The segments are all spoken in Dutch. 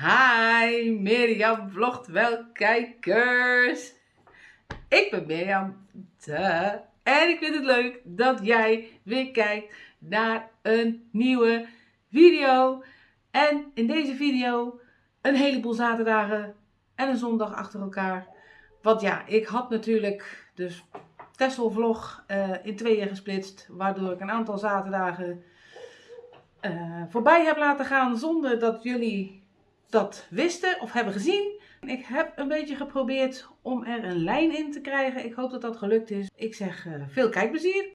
Hi, Mirjam vlogt wel kijkers. Ik ben Mirjam de, en ik vind het leuk dat jij weer kijkt naar een nieuwe video. En in deze video een heleboel zaterdagen en een zondag achter elkaar. Want ja, ik had natuurlijk dus Tessel vlog uh, in tweeën gesplitst, waardoor ik een aantal zaterdagen uh, voorbij heb laten gaan zonder dat jullie dat wisten of hebben gezien. Ik heb een beetje geprobeerd om er een lijn in te krijgen. Ik hoop dat dat gelukt is. Ik zeg uh, veel kijkplezier.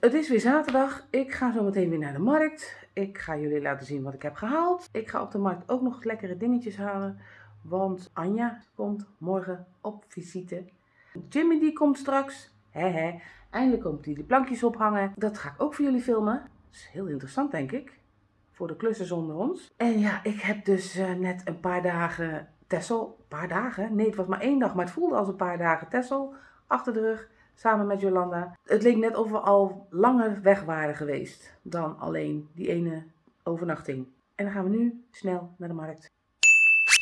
Het is weer zaterdag. Ik ga zo meteen weer naar de markt. Ik ga jullie laten zien wat ik heb gehaald. Ik ga op de markt ook nog lekkere dingetjes halen. Want Anja komt morgen op visite. Jimmy die komt straks. Hehe. Eindelijk komt hij de plankjes ophangen. Dat ga ik ook voor jullie filmen. Is heel interessant denk ik. Voor de klussen zonder ons. En ja, ik heb dus uh, net een paar dagen Tessel. Een paar dagen? Nee, het was maar één dag. Maar het voelde als een paar dagen Tessel. Achter de rug. Samen met Jolanda. Het leek net of we al langer weg waren geweest. Dan alleen die ene overnachting. En dan gaan we nu snel naar de markt.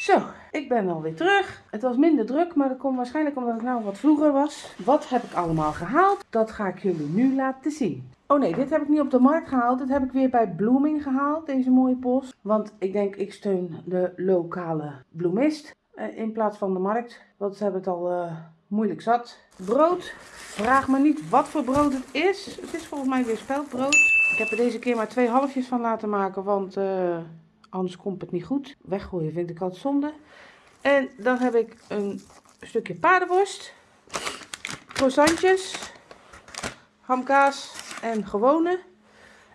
Zo, ik ben alweer terug. Het was minder druk, maar dat komt waarschijnlijk omdat ik nou wat vroeger was. Wat heb ik allemaal gehaald? Dat ga ik jullie nu laten zien. Oh nee, dit heb ik niet op de markt gehaald. Dit heb ik weer bij Blooming gehaald, deze mooie post. Want ik denk, ik steun de lokale bloemist eh, in plaats van de markt. Want ze hebben het al uh, moeilijk zat. Brood. Vraag me niet wat voor brood het is. Het is volgens mij weer speldbrood. Ik heb er deze keer maar twee halfjes van laten maken, want... Uh, Anders komt het niet goed. Weggooien vind ik altijd zonde. En dan heb ik een stukje paardenworst. Croissantjes. Hamkaas en gewone.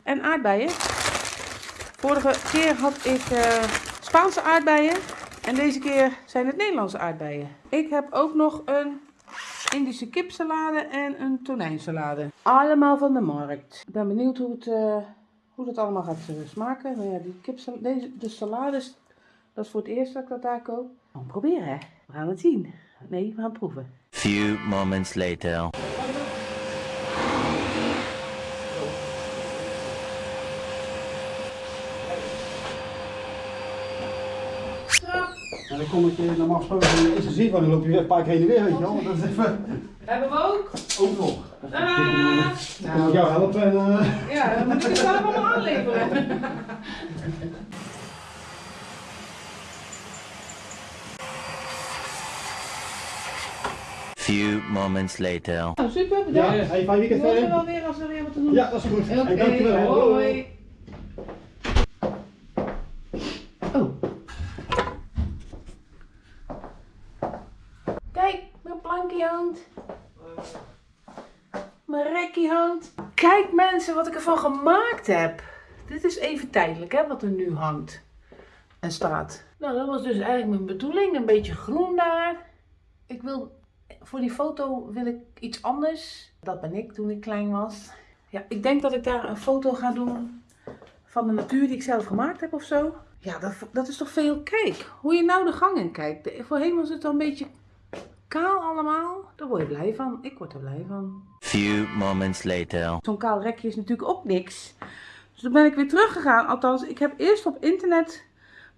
En aardbeien. Vorige keer had ik uh, Spaanse aardbeien. En deze keer zijn het Nederlandse aardbeien. Ik heb ook nog een Indische kipsalade en een tonijnsalade. Allemaal van de markt. Ik ben benieuwd hoe het... Uh, hoe dat allemaal gaat uh, smaken. Nou ja, die kip, deze, de salades, dat is voor het eerst dat ik dat daar koop. Gaan we proberen, hè? We gaan het zien. Nee, we gaan het proeven. Few moments later. En dan kom ik je normaal gesproken in de eerste zin van, dan loop je weer een paar keer heen en weer, weet je wel. Dat is even... Hebben we ook? Ook nog. Ah. Dan kan ik jou helpen en... Uh... Ja, dan moet ik het zelf allemaal aanleveren. Few moments later. Nou, super, Ja, bedankt. hey, fijn weekend We verder. wel weer als er weer wat te doen Ja, dat is goed. Oké, Hey, dankjewel. hoi. Oh. Kijk, mijn plankje hangt. Mijn rekkie hangt. Kijk mensen wat ik ervan gemaakt heb. Dit is even tijdelijk hè, wat er nu hangt en staat. Nou, dat was dus eigenlijk mijn bedoeling. Een beetje groen daar. Ik wil, voor die foto wil ik iets anders. Dat ben ik toen ik klein was. Ja, ik denk dat ik daar een foto ga doen van de natuur die ik zelf gemaakt heb of zo. Ja, dat, dat is toch veel. Kijk, hoe je nou de gang in kijkt. Voorheen was het al een beetje kaal allemaal. Daar word je blij van. Ik word er blij van. Few moments later. Zo'n kaal rekje is natuurlijk ook niks. Dus toen ben ik weer teruggegaan. Althans, ik heb eerst op internet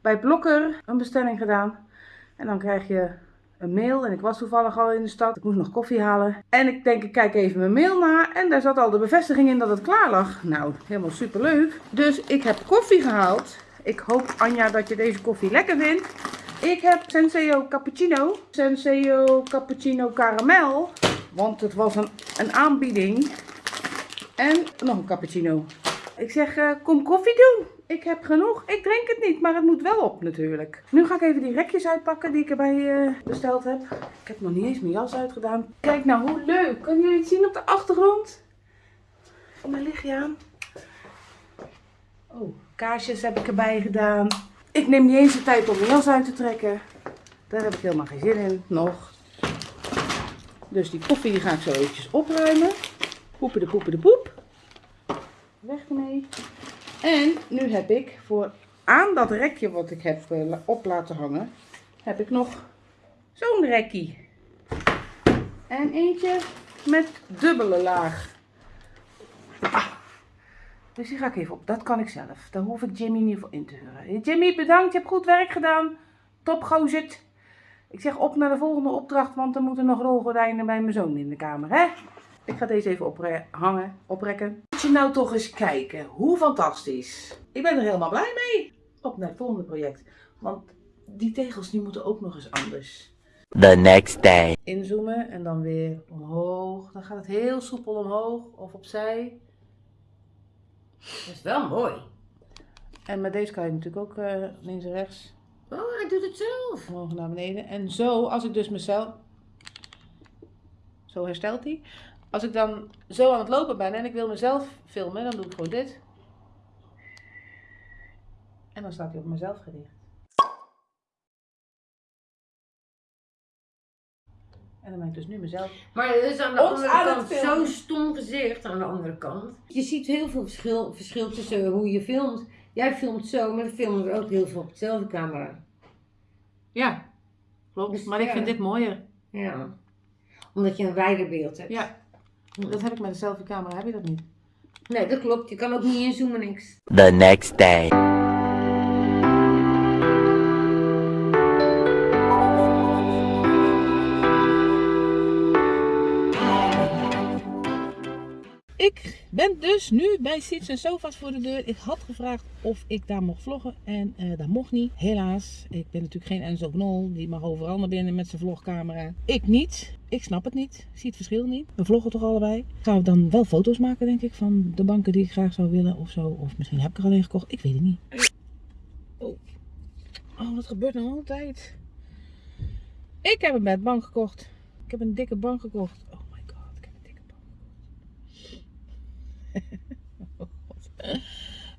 bij Blokker een bestelling gedaan. En dan krijg je een mail. En ik was toevallig al in de stad. Ik moest nog koffie halen. En ik denk, ik kijk even mijn mail na. En daar zat al de bevestiging in dat het klaar lag. Nou, helemaal superleuk. Dus ik heb koffie gehaald. Ik hoop, Anja, dat je deze koffie lekker vindt. Ik heb Senseo Cappuccino. Senseo Cappuccino Caramel. Want het was een, een aanbieding. En nog een cappuccino. Ik zeg, eh, kom koffie doen. Ik heb genoeg. Ik drink het niet, maar het moet wel op natuurlijk. Nu ga ik even die rekjes uitpakken die ik erbij eh, besteld heb. Ik heb nog niet eens mijn jas uitgedaan. Kijk nou, hoe leuk. Kunnen jullie het zien op de achtergrond? Mijn lichtje aan. Oh, kaarsjes heb ik erbij gedaan. Ik neem niet eens de tijd om mijn jas uit te trekken. Daar heb ik helemaal geen zin in, nog. Dus die koffie die ga ik zo eventjes opruimen. Poepen de poepen de poep. Weg ermee. En nu heb ik voor aan dat rekje wat ik heb eh, op laten hangen, heb ik nog zo'n rekkie. En eentje met dubbele laag. Ah, Dus die ga ik even op. Dat kan ik zelf. Daar hoef ik Jimmy niet voor in te huren. Jimmy, bedankt. Je hebt goed werk gedaan. Top gozerd. Ik zeg op naar de volgende opdracht, want er moeten nog rolgordijnen bij mijn zoon in de kamer, hè? Ik ga deze even ophangen, oprekken. Moet je nou toch eens kijken. Hoe fantastisch. Ik ben er helemaal blij mee. Op naar het volgende project. Want die tegels die moeten ook nog eens anders. The next day. Inzoomen en dan weer omhoog. Dan gaat het heel soepel omhoog of opzij. Dat is wel mooi. En met deze kan je natuurlijk ook eh, links en rechts Oh, hij doet het zelf. omhoog naar beneden. En zo, als ik dus mezelf... Zo herstelt hij. Als ik dan zo aan het lopen ben en ik wil mezelf filmen, dan doe ik gewoon dit. En dan staat hij op mezelf gericht. En dan ben ik dus nu mezelf. Maar het is aan de Ons andere aan kant zo'n stom gezicht aan de andere kant. Je ziet heel veel verschil, verschil tussen hoe je filmt. Jij filmt zo, maar dan filmen we ook heel veel op dezelfde camera. Ja, klopt. Dus, maar ik vind dit mooier. Ja. Omdat je een wijder beeld hebt. Ja, dat heb ik met een selfie camera, heb je dat niet? Nee, dat klopt. Je kan ook niet inzoomen, niks. The next day. Ben dus nu bij Sits en Sofa's voor de deur. Ik had gevraagd of ik daar mocht vloggen en eh, dat mocht niet. Helaas, ik ben natuurlijk geen Enzo Knol. Die mag overal naar binnen met zijn vlogcamera. Ik niet. Ik snap het niet. Ik zie het verschil niet. We vloggen toch allebei. Gaan we dan wel foto's maken denk ik van de banken die ik graag zou willen of zo. Of misschien heb ik er alleen gekocht. Ik weet het niet. Oh, oh dat gebeurt nou altijd. Ik heb een bedbank gekocht. Ik heb een dikke bank gekocht. Oh my god, ik heb een dikke bank.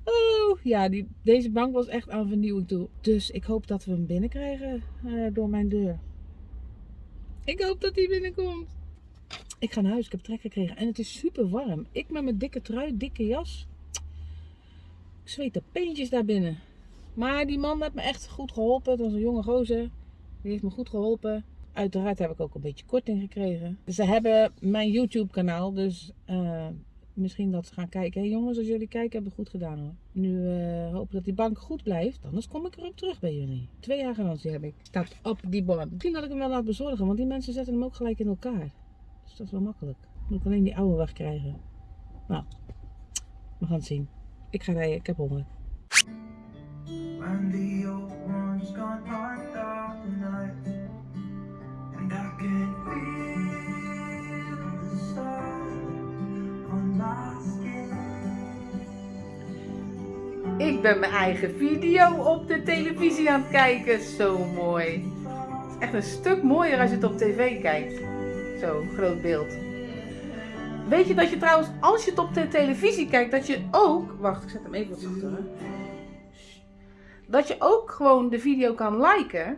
Oh, ja, die, deze bank was echt aan vernieuwing toe. Dus ik hoop dat we hem binnenkrijgen eh, door mijn deur. Ik hoop dat hij binnenkomt. Ik ga naar huis, ik heb trek gekregen en het is super warm. Ik met mijn dikke trui, dikke jas. Ik zweet de peentjes daar binnen. Maar die man heeft me echt goed geholpen. Het was een jonge gozer. Die heeft me goed geholpen. Uiteraard heb ik ook een beetje korting gekregen. Ze hebben mijn YouTube kanaal, dus eh, misschien dat ze gaan kijken. Hé jongens, als jullie kijken, hebben we goed gedaan hoor. Nu eh hopen dat die bank goed blijft, anders kom ik erop terug bij jullie. Twee jaar garantie heb ik. Staat op die bord. Misschien dat ik hem wel laat bezorgen, want die mensen zetten hem ook gelijk in elkaar. Dus dat is wel makkelijk. Moet ik alleen die oude wegkrijgen. Nou, we gaan het zien. Ik ga rijden, ik heb honger. Ik ben mijn eigen video op de televisie aan het kijken. Zo mooi. Het is echt een stuk mooier als je het op tv kijkt. Zo, groot beeld. Weet je dat je trouwens, als je het op de televisie kijkt, dat je ook... Wacht, ik zet hem even wat. Dat je ook gewoon de video kan liken.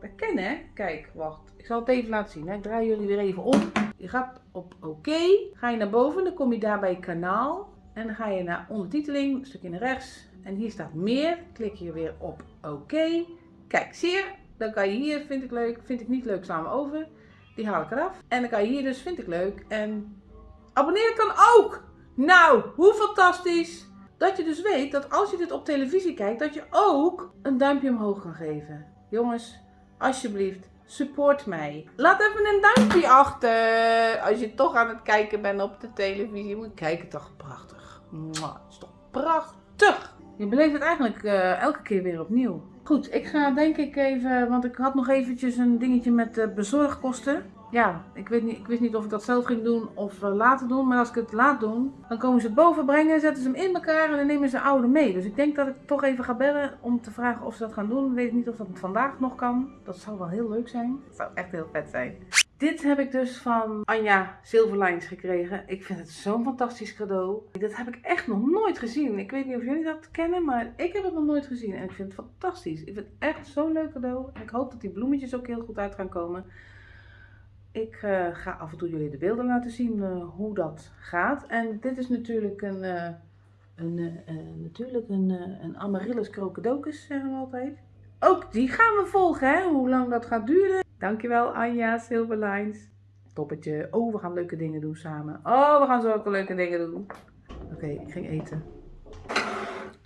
Dat hè? Kijk, wacht. Ik zal het even laten zien. Hè? Ik draai jullie weer even om. Je gaat op oké. Ga je naar boven, dan kom je daar bij kanaal. En dan ga je naar ondertiteling, een stukje naar rechts. En hier staat meer. Klik je weer op oké. Kijk, zie je? Dan kan je hier, vind ik leuk, vind ik niet leuk, slaan we over. Die haal ik eraf. En dan kan je hier dus, vind ik leuk. En abonneren kan ook. Nou, hoe fantastisch. Dat je dus weet dat als je dit op televisie kijkt, dat je ook een duimpje omhoog kan geven. Jongens, alsjeblieft, support mij. Laat even een duimpje achter. Als je toch aan het kijken bent op de televisie. Moet kijken, toch prachtig. Mwah, is toch prachtig. Je beleeft het eigenlijk eh, elke keer weer opnieuw. Goed, ik ga denk ik even, want ik had nog eventjes een dingetje met bezorgkosten. Ja, ik, weet niet, ik wist niet of ik dat zelf ging doen of eh, laten doen. Maar als ik het laat doen, dan komen ze het boven brengen, zetten ze hem in elkaar en dan nemen ze oude mee. Dus ik denk dat ik toch even ga bellen om te vragen of ze dat gaan doen. Ik weet niet of dat vandaag nog kan. Dat zou wel heel leuk zijn. Dat zou echt heel vet zijn. Dit heb ik dus van Anja Silverlines gekregen. Ik vind het zo'n fantastisch cadeau. Dat heb ik echt nog nooit gezien. Ik weet niet of jullie dat kennen, maar ik heb het nog nooit gezien. En ik vind het fantastisch. Ik vind het echt zo'n leuk cadeau. En ik hoop dat die bloemetjes ook heel goed uit gaan komen. Ik eh, ga af en toe jullie de beelden laten zien eh, hoe dat gaat. En dit is natuurlijk een, eh, een, natuurlijk een, een Amaryllis crocodocus, zeggen we altijd. Ook die gaan we volgen, hè? hoe lang dat gaat duren. Dankjewel Anja Silverlines. Toppetje. Oh, we gaan leuke dingen doen samen. Oh, we gaan zulke leuke dingen doen. Oké, ik ging eten.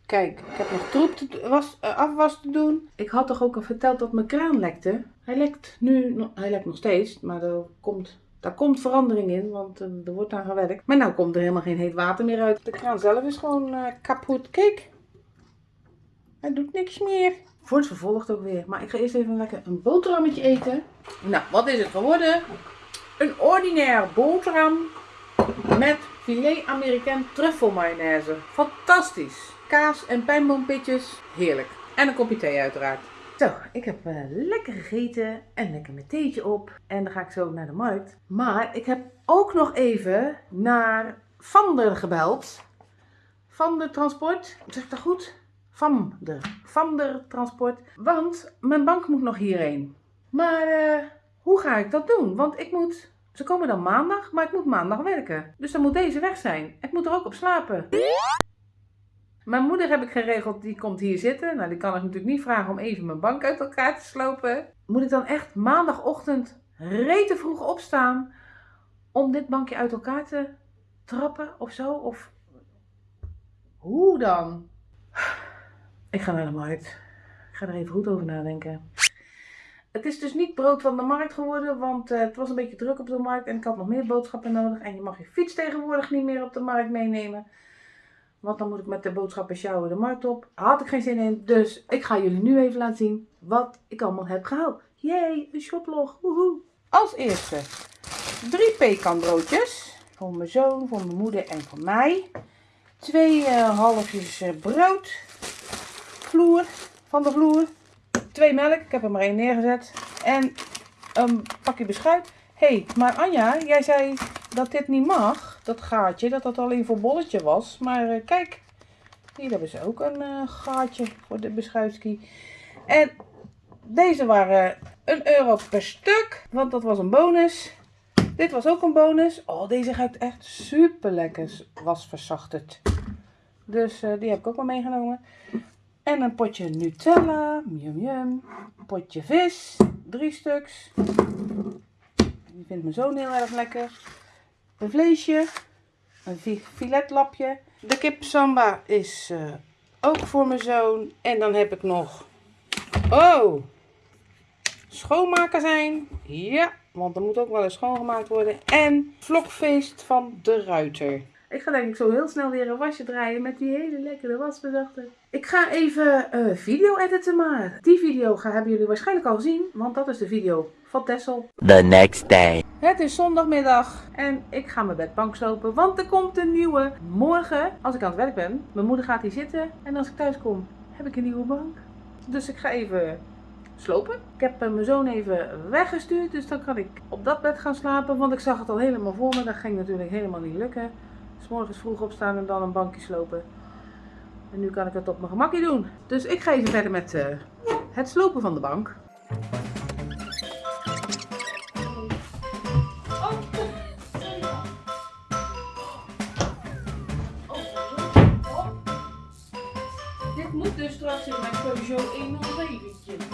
Kijk, ik heb nog troep te, was, eh, afwas te doen. Ik had toch ook al verteld dat mijn kraan lekte. Hij lekt nu, hij lekt nog steeds, maar er komt, daar komt verandering in, want eh, er wordt aan gewerkt. Maar nou komt er helemaal geen heet water meer uit. De kraan zelf is gewoon eh, kapot. Kijk, hij doet niks meer. Wordt vervolgd ook weer. Maar ik ga eerst even lekker een boterhammetje eten. Nou, wat is het geworden? Een ordinair boterham met filet Amerikaan truffelmayonaise. Fantastisch. Kaas en pijnboompitjes. Heerlijk. En een kopje thee uiteraard. Zo, ik heb eh, lekker gegeten en lekker mijn theetje op. En dan ga ik zo naar de markt. Maar ik heb ook nog even naar Vander gebeld. Vander Transport. Zeg ik dat goed? Vander. Vander Transport. Want mijn bank moet nog hierheen. Maar eh, hoe ga ik dat doen? Want ik moet ze komen dan maandag, maar ik moet maandag werken. Dus dan moet deze weg zijn. Ik moet er ook op slapen. Mijn moeder heb ik geregeld, die komt hier zitten. Nou, die kan ik natuurlijk niet vragen om even mijn bank uit elkaar te slopen. Moet ik dan echt maandagochtend rete vroeg opstaan om dit bankje uit elkaar te trappen of zo? Of hoe dan? Ik ga naar de markt. Ik ga er even goed over nadenken. Het is dus niet brood van de markt geworden, want eh, het was een beetje druk op de markt en ik had nog meer boodschappen nodig. En je mag je fiets tegenwoordig niet meer op de markt meenemen. Want dan moet ik met de boodschappen sjouwen de markt op. Had ik geen zin in, dus ik ga jullie nu even laten zien wat ik allemaal heb gehaald. Jee, een shoplog. Woehoe. Als eerste drie pekanbroodjes. Voor mijn zoon, voor mijn moeder en voor mij. Twee eh, halfjes eh, brood. Vloer, van de vloer twee melk, ik heb er maar één neergezet. En een pakje beschuit. Hé, hey, maar Anja, jij zei dat dit niet mag, dat gaatje, dat dat alleen voor bolletje was. Maar eh, kijk, hier hebben ze ook een eh, gaatje voor de beschuitski. En deze waren een euro per stuk, want dat was een bonus. Dit was ook een bonus. Oh, deze ruikt echt super lekker, was verzachterd. Dus eh, die heb ik ook wel meegenomen. En een potje Nutella, yum yum. Potje vis, drie stuks. Die vindt mijn zoon heel erg lekker. Een vleesje, een fi- filetlapje. De kip samba is eh, ook voor mijn zoon. En dan heb ik nog, oh, schoonmaken zijn. Ja, want er moet ook wel eens schoongemaakt worden. En vlogfeest van de Ruiter. Ik ga denk ik zo heel snel weer een wasje draaien met die hele lekkere wasverzachter. Ik ga even eh, video editen maar. Die video gaan, hebben jullie waarschijnlijk al gezien, want dat is de video van Tessel. The next day. Het is zondagmiddag en ik ga mijn bedbank slopen, want er komt een nieuwe. Morgen, als ik aan het werk ben, mijn moeder gaat hier zitten en als ik thuis kom, heb ik een nieuwe bank. Dus ik ga even slopen. Ik heb eh, mijn zoon even weggestuurd, dus dan kan ik op dat bed gaan slapen, want ik zag het al helemaal voor me. Dat ging natuurlijk helemaal niet lukken. Dus morgens vroeg opstaan en dan een bankje slopen. En nu kan ik het op mijn gemakje doen. Dus ik ga even verder met eh, het slopen van de bank. Dit moet dus straks in mijn Peugeot 107.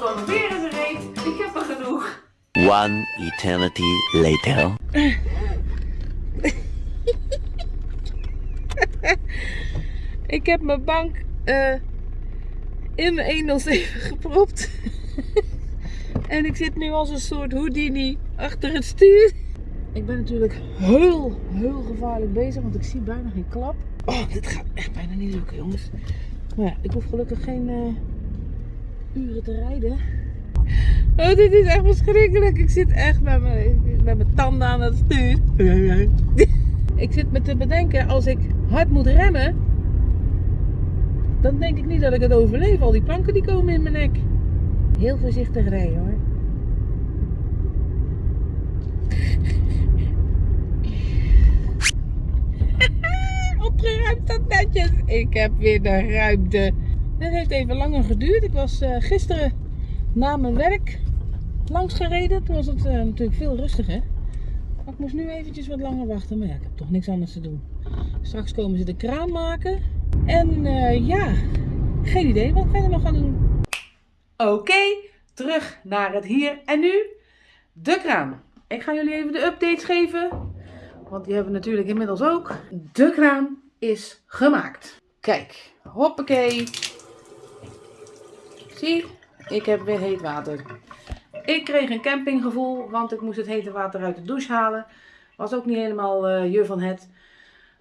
Dan weer in zijn reet. Ik heb er genoeg. One eternity later. Ik heb mijn bank eh, in mijn 107 gepropt. en ik zit nu als een soort Houdini achter het stuur. Ik ben natuurlijk heel, heel gevaarlijk bezig, want ik zie bijna geen klap. Oh, dit gaat echt bijna niet lukken, jongens. Maar ja, ik hoef gelukkig geen, eh, uren te rijden. Oh, dit is echt verschrikkelijk. Ik zit echt met mijn, met mijn tanden aan het stuur. Ik zit me te bedenken, als ik hard moet remmen, dan denk ik niet dat ik het overleef. Al die planken die komen in mijn nek. Heel voorzichtig rijden hoor. Opgeruimd dat netjes. Ik heb weer de ruimte. Dit heeft even langer geduurd. Ik was eh, gisteren na mijn werk langs gereden. Toen was het eh, natuurlijk veel rustiger. Maar ik moest nu eventjes wat langer wachten. Maar ja, ik heb toch niks anders te doen. Straks komen ze de kraan maken. En eh, ja, geen idee wat ik verder nog ga doen. Oké, terug naar het hier en nu. De kraan. Ik ga jullie even de updates geven. Want die hebben we natuurlijk inmiddels ook. De kraan is gemaakt. Kijk, hoppakee. Zie, ik heb weer heet water. Ik kreeg een campinggevoel, want ik moest het hete water uit de douche halen. Was ook niet helemaal eh je van het.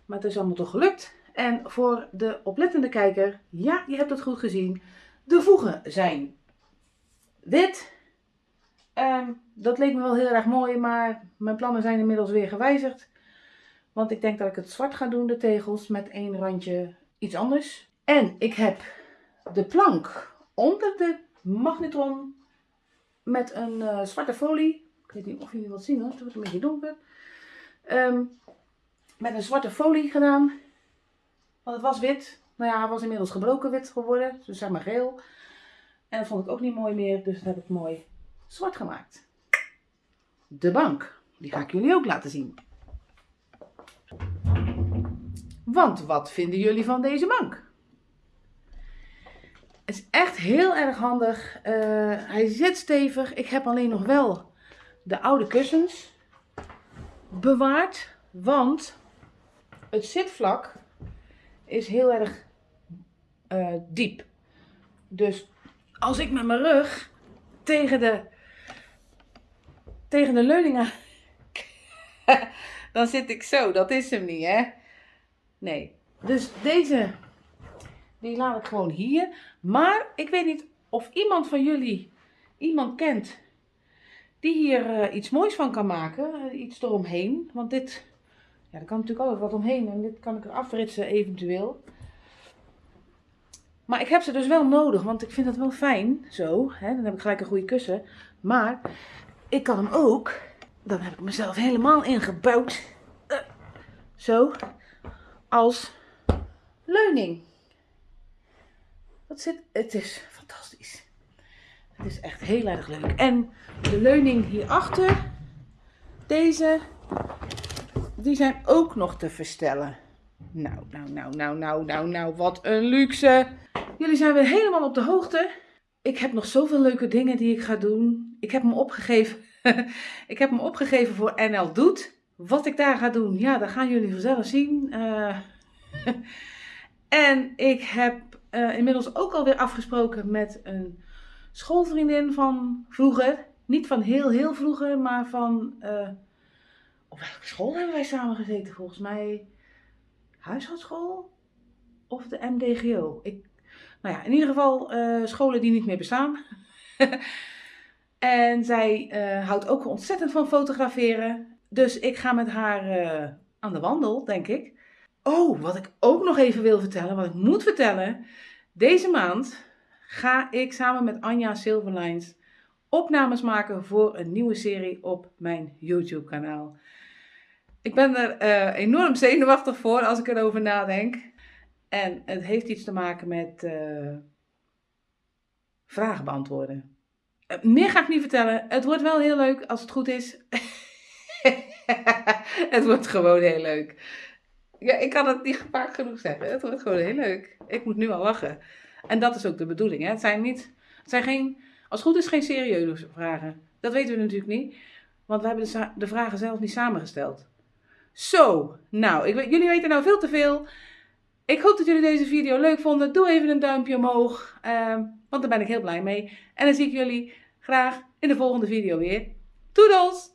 Maar het is allemaal toch gelukt. En voor de oplettende kijker, ja, je hebt het goed gezien. De voegen zijn wit. Ehm, dat leek me wel heel erg mooi, maar mijn plannen zijn inmiddels weer gewijzigd. Want ik denk dat ik het zwart ga doen, de tegels, met één randje iets anders. En ik heb de plank onder de magnetron met een eh, zwarte folie. Ik weet niet of jullie wat zien hoor, het wordt een beetje donker. Ehm, met een zwarte folie gedaan. Want het was wit. Nou ja, het was inmiddels gebroken wit geworden. Dus zeg maar geel. En dat vond ik ook niet mooi meer. Dus dat heb ik mooi zwart gemaakt. De bank. Die ga ik jullie ook laten zien. Want wat vinden jullie van deze bank? Het is echt heel erg handig. Eh, hij zit stevig. Ik heb alleen nog wel de oude kussens bewaard. Want het zitvlak is heel erg eh, diep. Dus als ik met mijn rug tegen de, tegen de leuningen. dan zit ik zo. Dat is hem niet, hè? Nee. Dus deze. Die laat ik gewoon hier. Maar ik weet niet of iemand van jullie iemand kent die hier eh, iets moois van kan maken. eh, iets eromheen. Want dit, ja, er kan natuurlijk altijd wat omheen. En dit kan ik er afritsen eventueel. Maar ik heb ze dus wel nodig, want ik vind het wel fijn. Zo, hè, dan heb ik gelijk een goede kussen. Maar ik kan hem ook, dan heb ik mezelf helemaal ingebouwd. eh, zo, als leuning. Zit, het is fantastisch. Het is echt heel erg leuk. En de leuning hierachter, deze, die zijn ook nog te verstellen. Nou, nou, nou, nou, nou, nou, nou, wat een luxe. Jullie zijn weer helemaal op de hoogte. Ik heb nog zoveel leuke dingen die ik ga doen. Ik heb hem opgegeven. ik heb hem opgegeven voor NL Doet. Wat ik daar ga doen, ja, dat gaan jullie vanzelf zien. Eh, en ik heb eh, inmiddels ook alweer afgesproken met een schoolvriendin van vroeger. Niet van heel, heel vroeger, maar van. eh, op welke school hebben wij samen gezeten? Volgens mij huishoudschool of de MDGO. Ik, nou ja, in ieder geval eh, scholen die niet meer bestaan. en zij houdt ook ontzettend van fotograferen. Dus ik ga met haar aan de wandel, denk ik. Oh, wat ik ook nog even wil vertellen, wat ik moet vertellen. Deze maand ga ik samen met Anja Silverlines opnames maken voor een nieuwe serie op mijn YouTube kanaal. Ik ben er eh, enorm zenuwachtig voor als ik erover nadenk. En het heeft iets te maken met eh, vragen beantwoorden. Eh, meer ga ik niet vertellen. Het wordt wel heel leuk als het goed is. het wordt gewoon heel leuk. Ja, ik kan het niet vaak genoeg zeggen. Het wordt gewoon heel leuk. Ik moet nu al lachen. En dat is ook de bedoeling. Hè? Het zijn niet, het zijn geen, als het goed is, geen serieuze vragen. Dat weten we natuurlijk niet. Want we hebben de, vragen zelf niet samengesteld. Zo, nou, ik jullie weten nou veel te veel. Ik hoop dat jullie deze video leuk vonden. Doe even een duimpje omhoog, ehm, want daar ben ik heel blij mee. En dan zie ik jullie graag in de volgende video weer. Toedels!